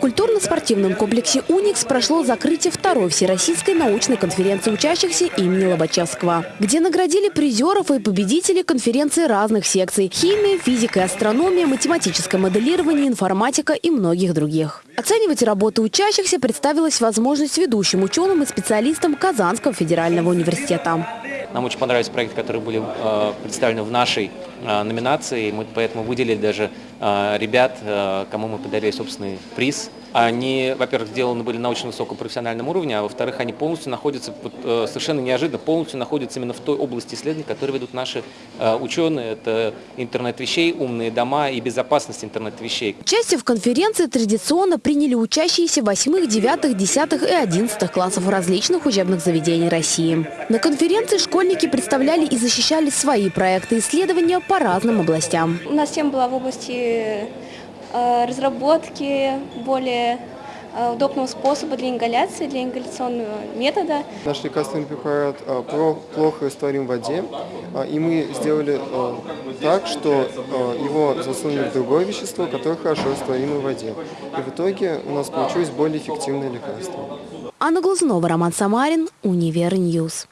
Культурно-спортивном комплексе «Уникс» прошло закрытие второй всероссийской научной конференции учащихся имени Лобачевского, где наградили призеров и победителей конференции разных секций – химия, физика и астрономия, математическое моделирование, информатика и многих других. Оценивать работы учащихся представилась возможность ведущим ученым и специалистам Казанского федерального университета. Нам очень понравились проекты, которые были э, представлены в нашей э, номинации. Мы поэтому выделили даже ребят, э, кому мы подарили собственный приз. Они, во-первых, сделаны были на очень высоком профессиональном уровне, а во-вторых, они полностью находятся, э, совершенно неожиданно, полностью находятся именно в той области исследований, которые ведут наши э, ученые. Это интернет вещей, умные дома и безопасность интернет вещей. Участие в конференции традиционно приняли учащиеся 8, 9, 10 и 11 классов различных учебных заведений России. На конференции школьники представляли и защищали свои проекты исследования по разным областям. У нас тема была в области э, разработки более э, удобного способа для ингаляции, для ингаляционного метода. Наш лекарственный препарат про- плохо растворим в воде, и мы сделали так, что его засунули в другое вещество, которое хорошо растворимо в воде. И в итоге у нас получилось более эффективное лекарство. Анна Глазунова, Роман Самарин, UniverNews.